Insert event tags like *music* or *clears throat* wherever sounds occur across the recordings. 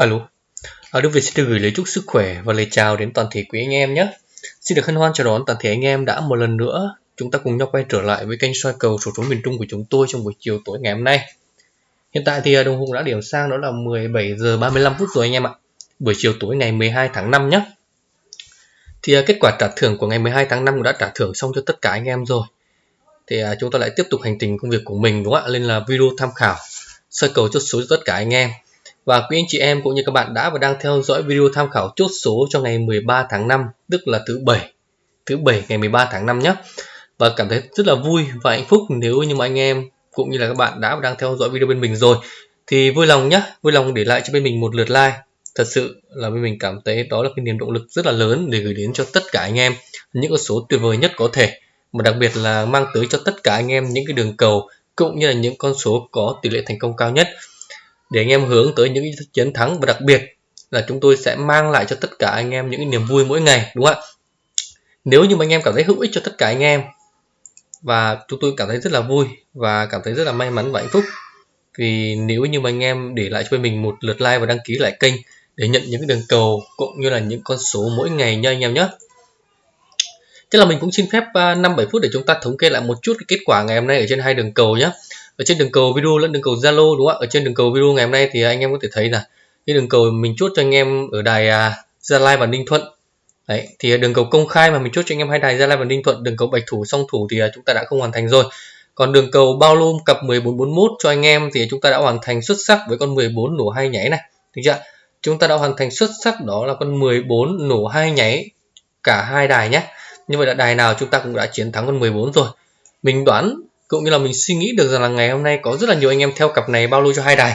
Alo, à, Đức Việt xin được gửi lời chúc sức khỏe và lời chào đến toàn thể quý anh em nhé. Xin được hân hoan chào đón toàn thể anh em đã một lần nữa chúng ta cùng nhau quay trở lại với kênh soi cầu số số miền Trung của chúng tôi trong buổi chiều tối ngày hôm nay. Hiện tại thì à, đồng hồ đã điểm sang đó là 17 giờ 35 phút rồi anh em ạ. Buổi chiều tối ngày 12 tháng 5 nhé. Thì à, kết quả trả thưởng của ngày 12 tháng 5 cũng đã trả thưởng xong cho tất cả anh em rồi. Thì à, chúng ta lại tiếp tục hành trình công việc của mình đúng không ạ? Lên là video tham khảo soi cầu chốt số cho tất cả anh em. Và quý anh chị em cũng như các bạn đã và đang theo dõi video tham khảo chốt số cho ngày 13 tháng 5, tức là thứ bảy. Thứ bảy ngày 13 tháng 5 nhé. Và cảm thấy rất là vui và hạnh phúc nếu như mà anh em cũng như là các bạn đã và đang theo dõi video bên mình rồi thì vui lòng nhé, vui lòng để lại cho bên mình một lượt like. Thật sự là bên mình cảm thấy đó là cái niềm động lực rất là lớn để gửi đến cho tất cả anh em những con số tuyệt vời nhất có thể. Mà đặc biệt là mang tới cho tất cả anh em những cái đường cầu cũng như là những con số có tỷ lệ thành công cao nhất để anh em hướng tới những chiến thắng và đặc biệt là chúng tôi sẽ mang lại cho tất cả anh em những niềm vui mỗi ngày, đúng không ạ? Nếu như mà anh em cảm thấy hữu ích cho tất cả anh em và chúng tôi cảm thấy rất là vui và cảm thấy rất là may mắn và hạnh phúc vì nếu như mà anh em để lại cho mình một lượt like và đăng ký lại kênh để nhận những đường cầu cũng như là những con số mỗi ngày nha anh em nhé. Thế là mình cũng xin phép à, 5-7 phút để chúng ta thống kê lại một chút cái kết quả ngày hôm nay ở trên hai đường cầu nhé ở trên đường cầu video lẫn đường cầu Zalo đúng không ạ? Ở trên đường cầu video ngày hôm nay thì anh em có thể thấy là cái đường cầu mình chốt cho anh em ở đài à, Gia Lai và Ninh Thuận. Đấy thì đường cầu công khai mà mình chốt cho anh em hai đài Gia Lai và Ninh Thuận đường cầu bạch thủ song thủ thì à, chúng ta đã không hoàn thành rồi. Còn đường cầu bao lôm cặp 1441 cho anh em thì chúng ta đã hoàn thành xuất sắc với con 14 nổ hai nháy này. Được chưa chúng ta đã hoàn thành xuất sắc đó là con 14 nổ hai nháy cả hai đài nhé. Như vậy là đài nào chúng ta cũng đã chiến thắng con 14 rồi. Mình đoán cũng như là mình suy nghĩ được rằng là ngày hôm nay có rất là nhiều anh em theo cặp này bao lô cho hai đài.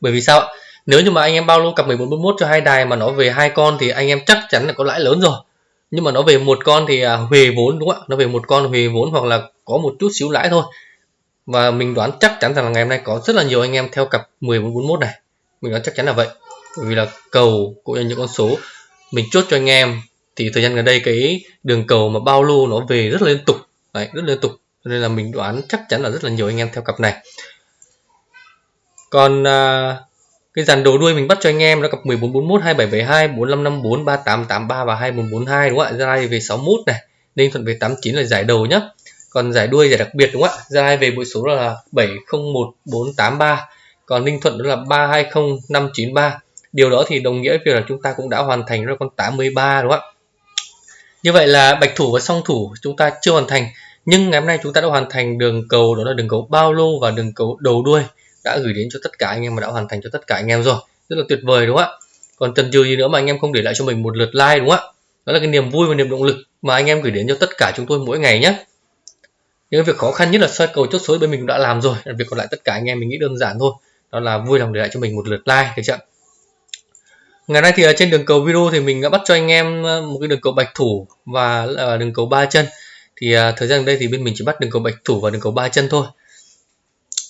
Bởi vì sao nếu như mà anh em bao lô cặp 1441 cho hai đài mà nó về hai con thì anh em chắc chắn là có lãi lớn rồi. Nhưng mà nó về một con thì à, huề vốn đúng không ạ? Nó về một con huề vốn hoặc là có một chút xíu lãi thôi. Và mình đoán chắc chắn rằng là ngày hôm nay có rất là nhiều anh em theo cặp 1441 này. Mình đoán chắc chắn là vậy. Bởi vì là cầu cũng như những con số mình chốt cho anh em thì thời gian gần đây cái đường cầu mà bao lô nó về rất là liên tục. Đấy rất liên tục nên là mình đoán chắc chắn là rất là nhiều anh em theo cặp này. Còn à, cái dàn đồ đuôi mình bắt cho anh em là cặp 1441 2772 4554 3883 và 2442 đúng không ạ? Gia lai về 61 này ninh thuận về 89 là giải đầu nhá. Còn giải đuôi giải đặc biệt đúng không ạ? Gia lai về bội số là 701483 còn ninh thuận đó là 320593 điều đó thì đồng nghĩa với việc là chúng ta cũng đã hoàn thành rồi con 83 đúng không ạ? Như vậy là bạch thủ và song thủ chúng ta chưa hoàn thành nhưng ngày hôm nay chúng ta đã hoàn thành đường cầu, đó là đường cầu bao lô và đường cầu đầu đuôi đã gửi đến cho tất cả anh em mà đã hoàn thành cho tất cả anh em rồi. Rất là tuyệt vời, đúng không ạ? Còn chần chừ gì nữa mà anh em không để lại cho mình một lượt like, đúng không ạ? Đó là cái niềm vui và niềm động lực mà anh em gửi đến cho tất cả chúng tôi mỗi ngày nhé. Những việc khó khăn nhất là soi cầu chốt số bên mình cũng đã làm rồi việc còn lại tất cả anh em mình nghĩ đơn giản thôi. Đó là vui lòng để lại cho mình một lượt like, được chưa ngày nay thì ở trên đường cầu video thì mình đã bắt cho anh em à, một cái đường cầu bạch thủ và à, đường cầu ba chân thì à, thời gian đây thì bên mình chỉ bắt đường cầu bạch thủ và đường cầu ba chân thôi.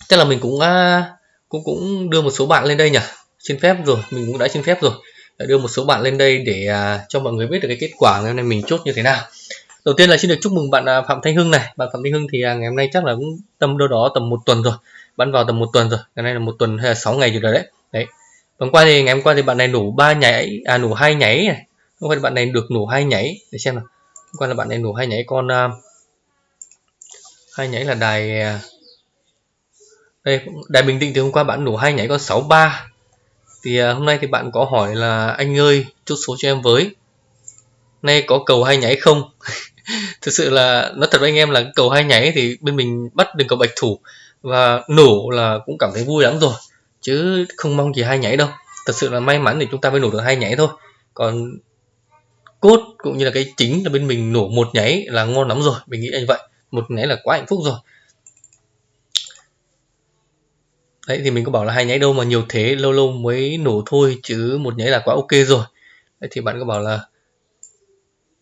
Tức là mình cũng à, cũng cũng đưa một số bạn lên đây nhỉ? Xin phép rồi mình cũng đã xin phép rồi. Đã đưa một số bạn lên đây để à, cho mọi người biết được cái kết quả ngày hôm nay mình chốt như thế nào. Đầu tiên là xin được chúc mừng bạn à, phạm thanh hưng này. Bạn phạm thanh hưng thì à, ngày hôm nay chắc là cũng tầm đâu đó tầm một tuần rồi. Bắn vào tầm một tuần rồi. Ngày nay là một tuần hay là sáu ngày rồi đấy. Đấy. Hôm qua thì ngày hôm qua thì bạn này nổ ba nháy à nổ hai nháy này. Hôm qua thì bạn này được nổ hai nháy để xem nào hôm qua là bạn em nổ hay nhảy con uh, nhảy là đài à, đây đài bình định thì hôm qua bạn nổ hay nhảy con 63 thì uh, hôm nay thì bạn có hỏi là anh ơi chốt số cho em với. Nay có cầu hay nhảy không? *laughs* Thực sự là nó thật với anh em là cầu hay nháy thì bên mình bắt được cầu bạch thủ và nổ là cũng cảm thấy vui lắm rồi chứ không mong gì hai nhảy đâu. Thật sự là may mắn thì chúng ta mới nổ được hai nhảy thôi. Còn cốt cũng như là cái chính là bên mình nổ một nháy là ngon lắm rồi. Mình nghĩ như vậy. Một nháy là quá hạnh phúc rồi. Đấy, thì mình có bảo là hai nháy đâu mà nhiều thế, lâu lâu mới nổ thôi chứ một nháy là quá ok rồi. Đấy, thì bạn có bảo là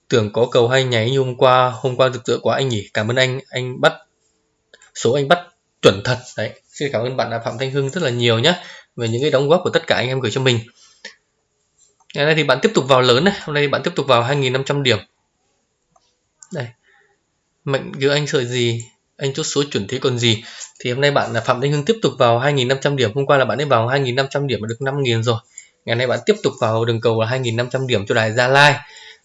tưởng có cầu hai nháy như hôm qua hôm qua rực rỡ quá anh nhỉ? Cảm ơn anh anh bắt, số anh bắt chuẩn thật. Đấy, xin cảm ơn bạn là phạm thanh hưng rất là nhiều nhé về những cái đóng góp của tất cả anh em gửi cho mình ngày nay thì bạn tiếp tục vào lớn này. Hôm nay thì bạn tiếp tục vào 2.500 điểm. Đây. Mệnh giữa anh sợi gì, anh chốt số chuẩn thế còn gì. Thì hôm nay bạn là phạm thanh hưng tiếp tục vào 2.500 điểm. Hôm qua là bạn ấy vào 2.500 điểm mà được 5.000 rồi. Ngày nay bạn tiếp tục vào đường cầu là 2.500 điểm cho đài Gia Lai.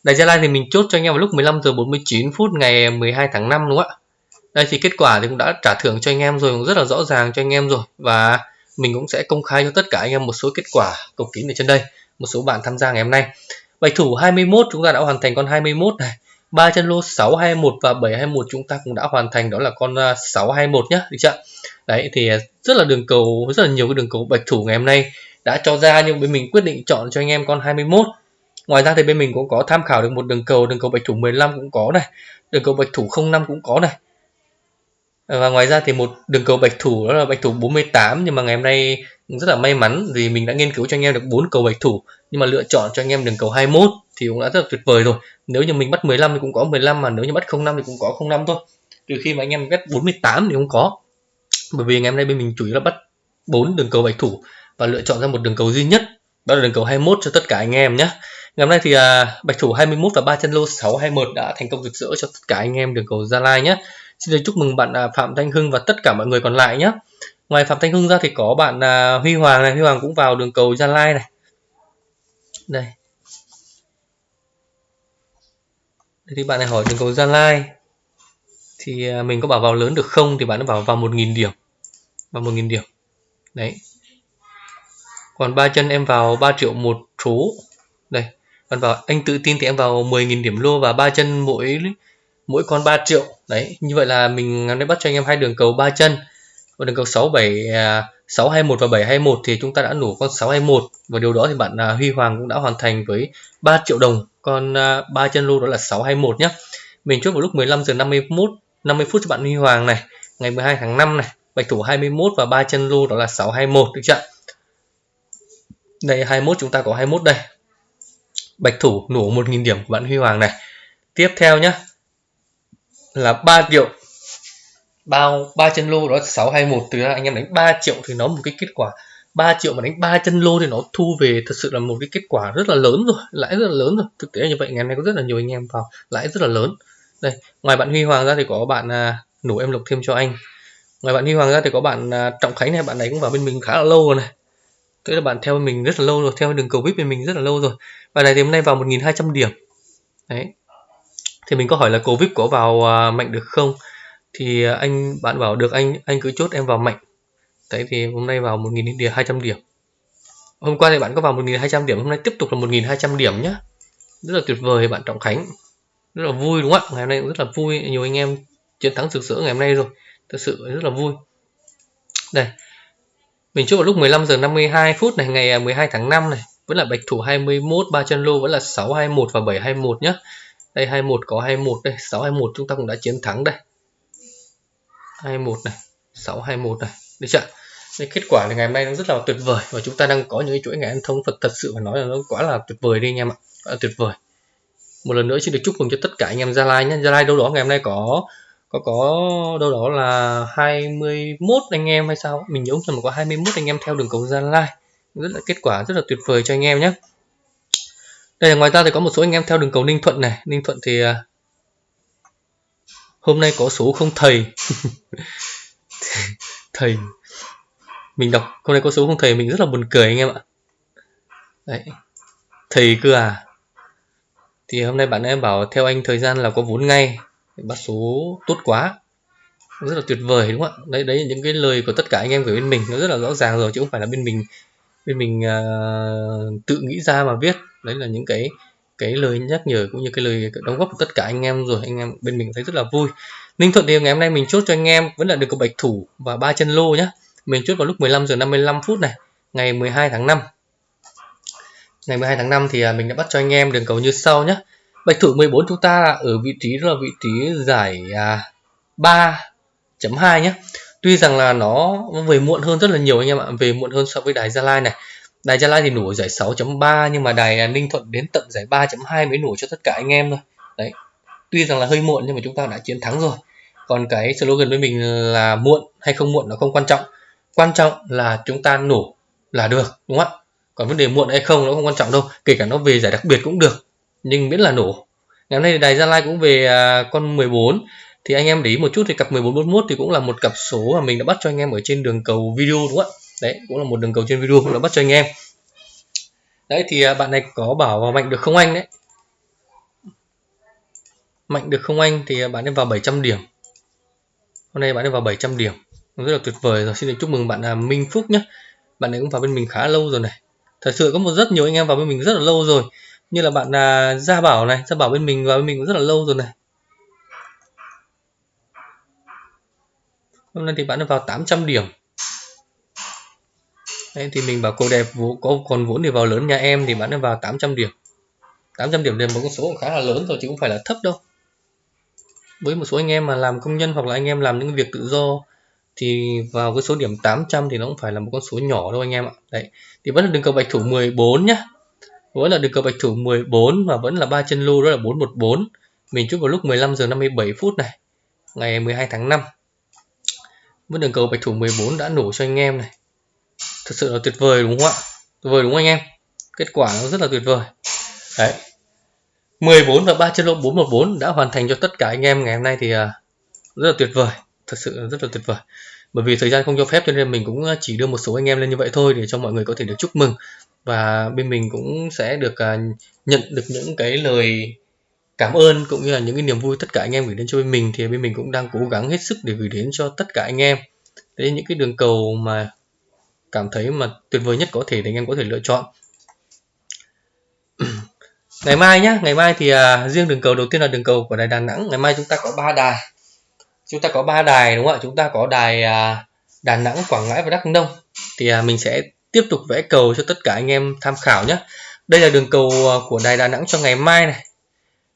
Đài Gia Lai thì mình chốt cho anh em vào lúc 15 giờ 49 phút ngày 12 tháng 5 đúng không ạ? Đây thì kết quả thì cũng đã trả thưởng cho anh em rồi, cũng rất là rõ ràng cho anh em rồi. Và mình cũng sẽ công khai cho tất cả anh em một số kết quả cầu kín ở trên đây một số bạn tham gia ngày hôm nay. Bạch thủ 21 chúng ta đã hoàn thành con 21 này. Ba chân lô 621 và 721 chúng ta cũng đã hoàn thành, đó là con à, 621 nhá, được chưa? Đấy, thì à, rất là đường cầu, rất là nhiều cái đường cầu bạch thủ ngày hôm nay đã cho ra, nhưng bên mình quyết định chọn cho anh em con 21 ngoài ra thì bên mình cũng có tham khảo được một đường cầu đường cầu bạch thủ 15 cũng có này, đường cầu bạch thủ 05 cũng có này. Và ngoài ra thì một đường cầu bạch thủ, đó là bạch thủ 48 nhưng mà ngày hôm nay rất là may mắn vì mình đã nghiên cứu cho anh em được bốn cầu bạch thủ nhưng mà lựa chọn cho anh em đường cầu 21 thì cũng đã rất là tuyệt vời rồi. Nếu như mình bắt 15 thì cũng có 15 mà nếu như bắt 05 thì cũng có 05 thôi. Trừ khi mà anh em bắt 48 thì không có. Bởi vì ngày hôm nay bên mình chủ yếu là bắt bốn đường cầu bạch thủ và lựa chọn ra một đường cầu duy nhất đó là đường cầu 21 cho tất cả anh em nhé. Ngày hôm nay thì à, bạch thủ 21 và ba chân lô 621 đã thành công rực rỡ cho tất cả anh em đường cầu Gia Lai nhé. Xin được chúc mừng bạn à, Phạm Thanh Hưng và tất cả mọi người còn lại nhé ngoài Phạm Thanh Hưng ra thì có bạn à, Huy Hoàng này. Huy Hoàng cũng vào đường cầu Gia Lai này. Đây. Đây thì bạn này hỏi đường cầu Gia Lai thì à, mình có bảo vào lớn được không? Thì bạn nó bảo vào 1.000 điểm. Vào 1.000 điểm. Đấy. Còn ba chân em vào 3 triệu một số. Đây. Còn vào anh tự tin thì em vào 10.000 điểm lô và ba chân mỗi mỗi con 3 triệu. Đấy. Như vậy là mình đã bắt cho anh em hai đường cầu ba chân và đường cầu 67 621 à, và 721 thì chúng ta đã nổ con 621 và điều đó thì bạn à, Huy Hoàng cũng đã hoàn thành với 3 triệu đồng. Con à, ba chân lô đó là 621 nhé mình chốt vào lúc 15 giờ 51 50 phút cho bạn Huy Hoàng này. Ngày 12 tháng 5 này, bạch thủ 21 và ba chân lô đó là 621 được chưa đây 21 chúng ta có 21 đây. Bạch thủ nổ 1.000 điểm của bạn Huy Hoàng này. Tiếp theo nhé là 3 triệu bao ba chân lô đó 621 từ anh em đánh 3 triệu thì nó một cái kết quả. 3 triệu mà đánh 3 chân lô thì nó thu về thật sự là một cái kết quả rất là lớn rồi lãi rất là lớn rồi. Thực tế như vậy ngày nay có rất là nhiều anh em vào lãi rất là lớn. Đây ngoài bạn Huy Hoàng ra thì có bạn à, nổ em lục thêm cho anh. Ngoài bạn Huy Hoàng ra thì có bạn à, Trọng Khánh này bạn này cũng vào bên mình khá là lâu rồi này. Tức là bạn theo mình rất là lâu rồi theo đường cầu vip bên mình rất là lâu rồi. Bạn này thì hôm nay vào 1.200 điểm. Đấy. Thì mình có hỏi là cầu vip có vào à, mạnh được không? Thì à, anh, bạn bảo được anh anh cứ chốt em vào mạnh. Đấy, thì hôm nay vào 1.000 điểm 200 điểm. Hôm qua thì bạn có vào 1.200 điểm, hôm nay tiếp tục là 1.200 điểm nhá. Rất là tuyệt vời, bạn Trọng Khánh. Rất là vui, đúng không ạ? Ngày hôm nay cũng rất là vui, nhiều anh em chiến thắng rực rỡ ngày hôm nay rồi. Thật sự rất là vui. Đây. Mình chốt vào lúc 15 giờ 52 phút này, ngày à, 12 tháng 5 này. Vẫn là bạch thủ 21 ba chân lô vẫn là 621 và 721 nhá. Đây 21 có 21 đây 621 chúng ta cũng đã chiến thắng đây. 21 này 621 này. Được chưa? Cái kết quả thì ngày hôm nay nó rất là tuyệt vời và chúng ta đang có những cái chuỗi ngày ăn thông Phật thật sự phải nói là nó quá là tuyệt vời đi anh em ạ. Quá là tuyệt vời. Một lần nữa xin được chúc mừng cho tất cả anh em Gia Lai nhé. Gia Lai đâu đó ngày hôm nay có có có đâu đó là 21 anh em hay sao? Mình nhớ rằng có 21 anh em theo đường cầu Gia Lai. Rất là, kết quả rất là tuyệt vời cho anh em nhé. Đây ngoài ra thì có một số anh em theo đường cầu Ninh Thuận này. Ninh Thuận thì à, hôm nay có số không thầy? *laughs* Thầy mình đọc hôm nay có số không thầy mình rất là buồn cười anh em ạ. Đấy. Thầy cơ à thì hôm nay bạn em bảo theo anh thời gian là có vốn ngay. Bắt số tốt quá. Rất là tuyệt vời đúng không ạ? Đấy đấy là những cái lời của tất cả anh em gửi bên mình. Nó rất là rõ ràng rồi chứ không phải là bên mình bên mình uh, tự nghĩ ra mà viết. Đấy là những cái cái lời nhắc nhở cũng như cái lời đóng góp của tất cả anh em rồi, anh em bên mình thấy rất là vui. Ninh Thuận thì ngày hôm nay mình chốt cho anh em vẫn là được cầu bạch thủ và ba chân lô nhé mình chốt vào lúc 15 giờ 55 phút này, ngày 12 tháng 5 ngày 12 tháng 5 thì à, mình đã bắt cho anh em đường cầu như sau nhé bạch thủ 14 chúng ta ở vị trí là vị trí giải à, 3.2 nhé tuy rằng là nó về muộn hơn rất là nhiều anh em ạ, về muộn hơn so với đài Gia Lai này đài Gia Lai thì nổ giải 6.3 nhưng mà đài Ninh Thuận đến tận giải 3.2 mới nổ cho tất cả anh em thôi. Đấy, tuy rằng là hơi muộn nhưng mà chúng ta đã chiến thắng rồi. Còn cái slogan với mình là muộn hay không muộn nó không quan trọng. Quan trọng là chúng ta nổ là được, đúng không ạ? Còn vấn đề muộn hay không nó không quan trọng đâu, kể cả nó về giải đặc biệt cũng được, nhưng miễn là nổ ngày hôm nay đài Gia Lai cũng về à, con 14 thì anh em để ý một chút thì cặp 1441 thì cũng là một cặp số mà mình đã bắt cho anh em ở trên đường cầu video, đúng không ạ? Đấy, cũng là một đường cầu trên video, cũng đã bắt cho anh em. Đấy, thì à, bạn này có bảo vào mạnh được không anh đấy. Mạnh được không anh thì à, bạn ấy vào 700 điểm. Hôm nay bạn ấy vào 700 điểm. Rất là tuyệt vời rồi. Xin được chúc mừng bạn là Minh Phúc nhé bạn ấy cũng vào bên mình khá lâu rồi này. Thật sự có một rất nhiều anh em vào bên mình rất là lâu rồi. Như là bạn là Gia Bảo này. Gia Bảo bên mình vào bên mình cũng rất là lâu rồi này. Hôm nay thì bạn ấy vào 800 điểm. Đấy, thì mình bảo cô đẹp có còn vốn thì vào lớn nhà em thì bạn ấy vào 800 điểm. 800 điểm là một con số khá là lớn rồi chứ không phải là thấp đâu. Với một số anh em mà làm công nhân hoặc là anh em làm những việc tự do thì vào cái số điểm 800 thì nó cũng phải là một con số nhỏ đâu anh em ạ. Đấy thì vẫn là đường cầu bạch thủ 14 nhá. Vẫn là đường cầu bạch thủ 14 và vẫn là ba chân lô đó là 414 mình chúc vào lúc 15 giờ 57 phút này ngày 12 tháng 5 vẫn đường cầu bạch thủ 14 đã nổ cho anh em này thật sự là tuyệt vời đúng không ạ? Tuyệt vời đúng không anh em? Kết quả nó rất là tuyệt vời. Đấy. 14 và 3 chân lô 414 đã hoàn thành cho tất cả anh em ngày hôm nay thì à, rất là tuyệt vời. Thật sự rất là tuyệt vời. Bởi vì thời gian không cho phép cho nên mình cũng à, chỉ đưa một số anh em lên như vậy thôi để cho mọi người có thể được chúc mừng. Và bên mình cũng sẽ được à, nhận được những cái lời cảm ơn cũng như là những cái niềm vui tất cả anh em gửi đến cho bên mình. Thì bên mình cũng đang cố gắng hết sức để gửi đến cho tất cả anh em. Đấy, những cái đường cầu mà cảm thấy mà tuyệt vời nhất có thể thì anh em có thể lựa chọn. *clears throat* Ngày mai nhá ngày mai thì à, riêng đường cầu đầu tiên là đường cầu của đài Đà Nẵng. Ngày mai chúng ta có ba đài. Chúng ta có ba đài đúng không ạ? Chúng ta có đài à, Đà Nẵng Quảng Ngãi và Đắk Nông. Thì à, mình sẽ tiếp tục vẽ cầu cho tất cả anh em tham khảo nhé đây là đường cầu à, của đài Đà Nẵng cho ngày mai này.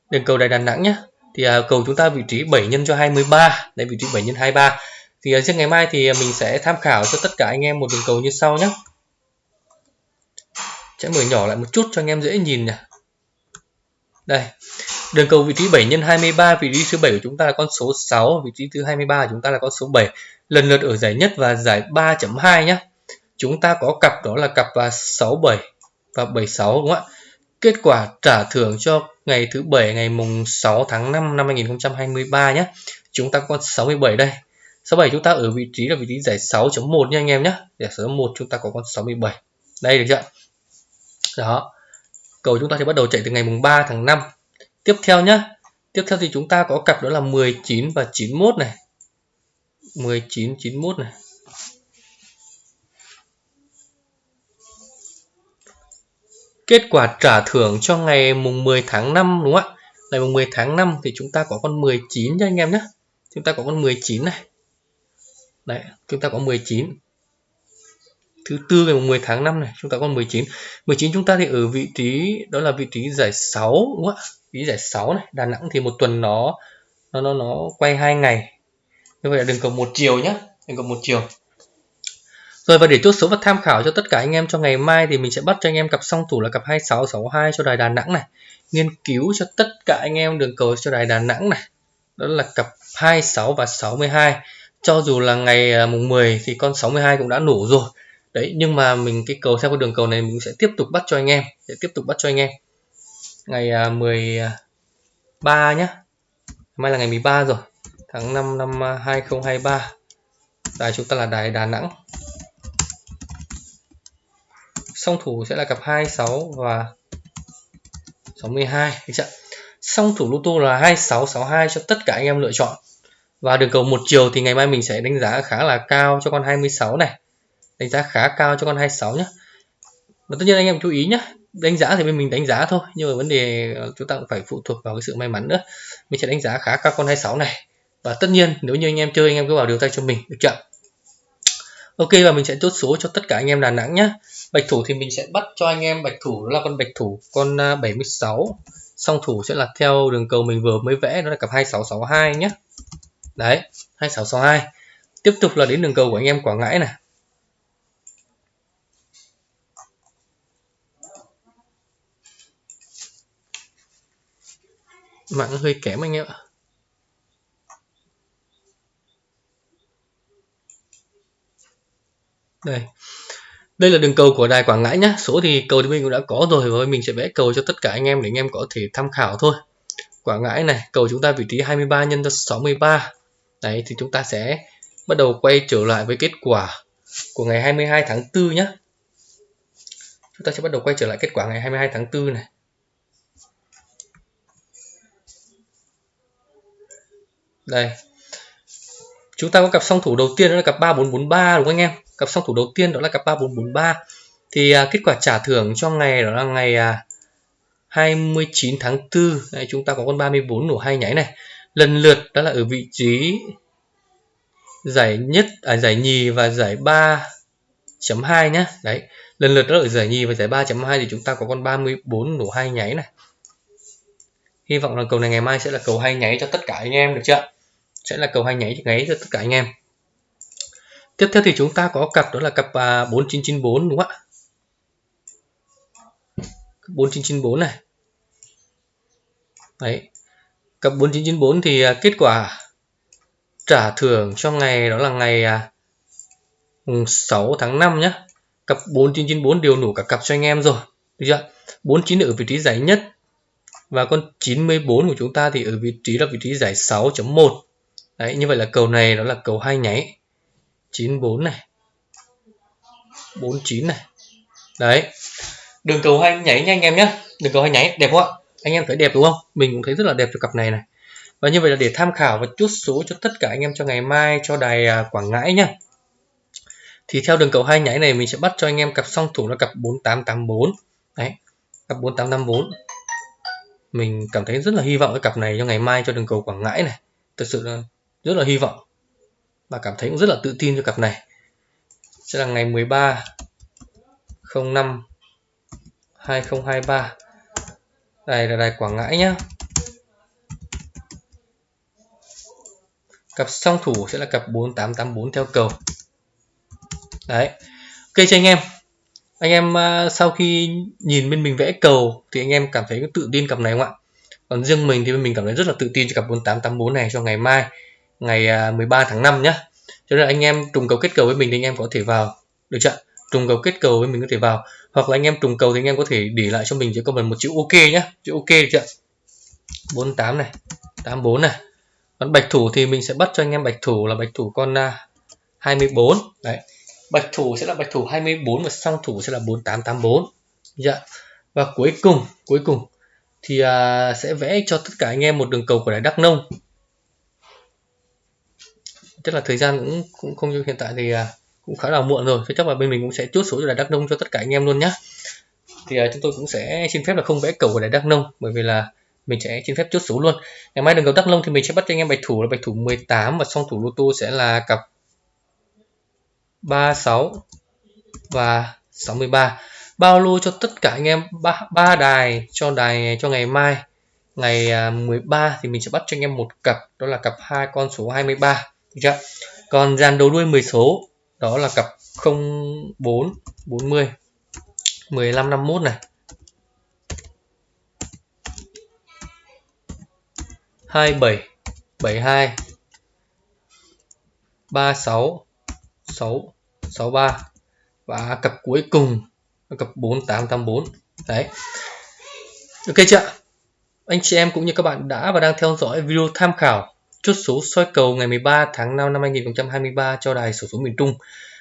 Đường cầu đài Đà Nẵng nhé thì à, cầu chúng ta vị trí 7 nhân cho 23 đây vị trí 7 nhân 23 thì ờ, à, riêng ngày mai thì ờ, mình sẽ tham khảo cho tất cả anh em một đường cầu như sau nhé sẽ mở nhỏ lại một chút cho anh em dễ nhìn nhỉ. Đây đường cầu vị trí 7 x 23 vị trí thứ 7 của chúng ta là con số 6 vị trí thứ 23 của chúng ta là con số 7 lần lượt ở giải nhất và giải 3.2 nhé chúng ta có cặp đó là cặp 67 và 76 đúng không ạ? Kết quả trả thưởng cho ngày thứ bảy ngày mùng 6 tháng 5 năm 2023 nhé chúng ta có 67 đây. Số 7 chúng ta ở vị trí là vị trí giải 6.1 nha anh em nhé giải số 1 chúng ta có con 67 đây được chưa đó. Cầu chúng ta sẽ bắt đầu chạy từ ngày mùng 3 tháng 5 tiếp theo nhá. Tiếp theo thì chúng ta có cặp đó là 19 và 91 này. 19 91 này. Kết quả trả thưởng cho ngày mùng 10 tháng 5 đúng không ạ? Ngày mùng 10 tháng 5 thì chúng ta có con 19 nha anh em nhé chúng ta có con 19 này đấy chúng ta có 19 thứ tư ngày 10 tháng 5 này chúng ta có 19 19 chúng ta thì ở vị trí đó là vị trí giải 6 đúng không ạ? Vị trí giải 6 này Đà Nẵng thì một tuần nó nó nó nó quay hai ngày. Như vậy là đường cầu một chiều nhá, đường cầu một chiều. Rồi và để chốt số và tham khảo cho tất cả anh em cho ngày mai thì mình sẽ bắt cho anh em cặp song thủ là cặp 2662 cho đài Đà Nẵng này. Nghiên cứu cho tất cả anh em đường cầu cho đài Đà Nẵng này. Đó là cặp 26 và 62 cho dù là ngày à, mùng 10 thì con 62 cũng đã nổ rồi. Đấy, nhưng mà mình, cái cầu theo con đường cầu này mình sẽ tiếp tục bắt cho anh em, sẽ tiếp tục bắt cho anh em. Ngày à, 13 nhá. Mai là ngày 13 rồi, tháng 5 năm 2023 à, đài chúng ta là đài Đà Nẵng. Song thủ sẽ là cặp 26 và 62 được chưa? Song thủ lô tô là 2662 cho tất cả anh em lựa chọn. Và đường cầu một chiều thì ngày mai mình sẽ đánh giá khá là cao cho con 26 này. Đánh giá khá cao cho con 26 nhé và tất nhiên anh em chú ý nhé đánh giá thì bên mình đánh giá thôi, nhưng mà vấn đề ờ, chúng ta cũng phải phụ thuộc vào cái sự may mắn nữa. Mình sẽ đánh giá khá cao con 26 này. Và tất nhiên, nếu như anh em chơi, anh em cứ vào điều tay cho mình, được chưa? Ok, và mình sẽ chốt số cho tất cả anh em Đà Nẵng nhé Bạch thủ thì mình sẽ bắt cho anh em bạch thủ, đó là con bạch thủ, con à, 76 song thủ sẽ là theo đường cầu mình vừa mới vẽ, đó là cặp 2662 nhé đấy 2662 tiếp tục là đến đường cầu của anh em Quảng Ngãi này. Mạng hơi kém anh em ạ. Đây. Đây là đường cầu của đài Quảng Ngãi nhé số thì cầu thì mình cũng đã có rồi và mình sẽ vẽ cầu cho tất cả anh em để anh em có thể tham khảo thôi. Quảng Ngãi này, cầu chúng ta vị trí 23 nhân cho 63 đấy thì chúng ta sẽ bắt đầu quay trở lại với kết quả của ngày 22 tháng 4 nhé chúng ta sẽ bắt đầu quay trở lại kết quả ngày 22 tháng 4 này. Đây. Chúng ta có cặp song thủ đầu tiên đó là cặp 3443 đúng không anh em? Cặp song thủ đầu tiên đó là cặp 3443 thì à, kết quả trả thưởng cho ngày đó là ngày à, 29 tháng 4 Đây, chúng ta có con 34 nổ hai nháy này lần lượt đó là ở vị trí giải nhất à, giải nhì và giải 3.2 nhá. Đấy lần lượt đó ở giải nhì và giải 3.2 thì chúng ta có con 34 nổ hai nháy này. Hy vọng là cầu này ngày mai sẽ là cầu hai nháy cho tất cả anh em được chưa? Sẽ là cầu hai nháy nháy cho tất cả anh em. Tiếp theo thì chúng ta có cặp đó là cặp à, 4994 đúng không ạ? 4994 này. Đấy cặp 4994 thì à, kết quả trả thưởng cho ngày đó là ngày à, 6 tháng 5 nhé cặp 4994 đều đủ cả cặp cho anh em rồi, được chưa? 49 ở vị trí giải nhất và con 94 của chúng ta thì ở vị trí là vị trí giải 6.1 đấy, như vậy là cầu này đó là cầu hai nháy. 94 này. 49 này. Đấy. Đường cầu hai nháy nha anh em nhé đường cầu hai nháy, đẹp không ạ? Anh em thấy đẹp đúng không? Mình cũng thấy rất là đẹp cho cặp này này. Và như vậy là để tham khảo và chút số cho tất cả anh em cho ngày mai cho đài à, Quảng Ngãi nhá. Thì theo đường cầu hai nháy này mình sẽ bắt cho anh em cặp song thủ là cặp 4884 đấy, cặp 4884 mình cảm thấy rất là hy vọng cái cặp này cho ngày mai cho đường cầu Quảng Ngãi này. Thật sự là rất là hy vọng. Và cảm thấy cũng rất là tự tin cho cặp này. Sẽ là ngày 13 05 2023 đây là đài Quảng Ngãi nhá. Cặp song thủ sẽ là cặp 4884 theo cầu. Đấy. Ok, cho anh em. Anh em à, sau khi nhìn bên mình vẽ cầu thì anh em cảm thấy tự tin cặp này không ạ? Còn riêng mình thì mình cảm thấy rất là tự tin cho cặp 4884 này cho ngày mai, ngày à, 13 tháng 5 nhá. cho nên anh em trùng cầu kết cầu với mình thì anh em có thể vào. Được chưa trùng cầu kết cầu với mình có thể vào hoặc là anh em trùng cầu thì anh em có thể để lại cho mình chỉ comment một chữ ok nhé chữ ok được chưa? 48 này 84 này. Còn bạch thủ thì mình sẽ bắt cho anh em bạch thủ là bạch thủ con à, 24 đấy. Bạch thủ sẽ là bạch thủ 24 và song thủ sẽ là 4884 dạ và cuối cùng cuối cùng thì à, sẽ vẽ cho tất cả anh em một đường cầu của đài Đắk Nông. Chắc là thời gian cũng cũng không như hiện tại thì à, cũng khá là muộn rồi. Thế chắc là bên mình cũng sẽ chốt số cho đài Đắk Nông cho tất cả anh em luôn nhé thì uh, chúng tôi cũng sẽ xin phép là không vẽ cầu của đài Đắk Nông bởi vì là mình sẽ xin phép chốt số luôn. Ngày mai đường cầu Đắk Nông thì mình sẽ bắt cho anh em bạch thủ là bạch thủ 18 và song thủ lô tô sẽ là cặp 36 và 63 bao lô cho tất cả anh em ba, ba đài cho đài cho ngày mai. Ngày à, 13 thì mình sẽ bắt cho anh em một cặp đó là cặp hai con số 23 được chưa? Còn dàn đầu đuôi 10 số đó là cặp 04 40 15 51 này. 27 72 36 6 63 và cặp cuối cùng là cặp 4884 đấy. Ok chưa? Anh chị em cũng như các bạn đã và đang theo dõi video tham khảo chốt số soi cầu ngày 13 tháng 5 năm 2023 cho đài sổ số miền Trung.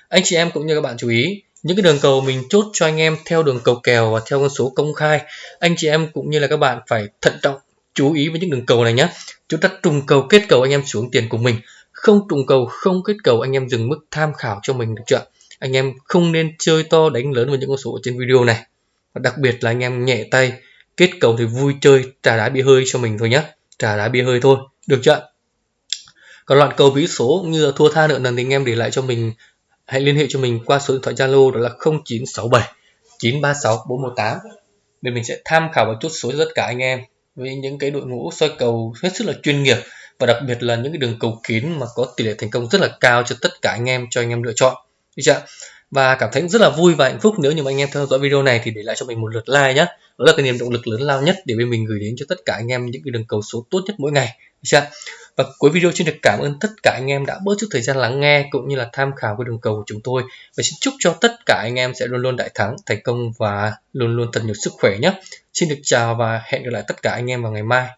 Anh chị em cũng như các bạn chú ý, những cái đường cầu mình chốt cho anh em theo đường cầu kèo và theo con số công khai, anh chị em cũng như là các bạn phải thận trọng, chú ý với những đường cầu này nhé chúng ta trùng cầu kết cầu anh em xuống tiền của mình, không trùng cầu, không kết cầu anh em dừng mức tham khảo cho mình được chưa anh em không nên chơi to đánh lớn với những con số ở trên video này. Và đặc biệt là anh em nhẹ tay, kết cầu thì vui chơi trả đá bia hơi cho mình thôi nhé trả đá bia hơi thôi, được chưa còn loạn cầu ví số. Như là thua tha nợ nần thì anh em để lại cho mình, hãy liên hệ cho mình qua số điện thoại Zalo, đó là 0967 936 418 để mình sẽ tham khảo và chốt số cho tất cả anh em với những cái đội ngũ soi cầu hết sức là chuyên nghiệp và đặc biệt là những cái đường cầu kín mà có tỷ lệ thành công rất là cao cho tất cả anh em, cho anh em lựa chọn. Được chưa và cảm thấy rất là vui và hạnh phúc nếu như mà anh em theo dõi video này thì để lại cho mình một lượt like nhé đó là cái niềm động lực lớn lao nhất để bên mình gửi đến cho tất cả anh em những cái đường cầu số tốt nhất mỗi ngày chưa? Và cuối video xin được cảm ơn tất cả anh em đã bớt chút thời gian lắng nghe cũng như là tham khảo cái đường cầu của chúng tôi. Và xin chúc cho tất cả anh em sẽ luôn luôn đại thắng, thành công và luôn luôn thật nhiều sức khỏe nhé. Xin được chào và hẹn gặp lại tất cả anh em vào ngày mai.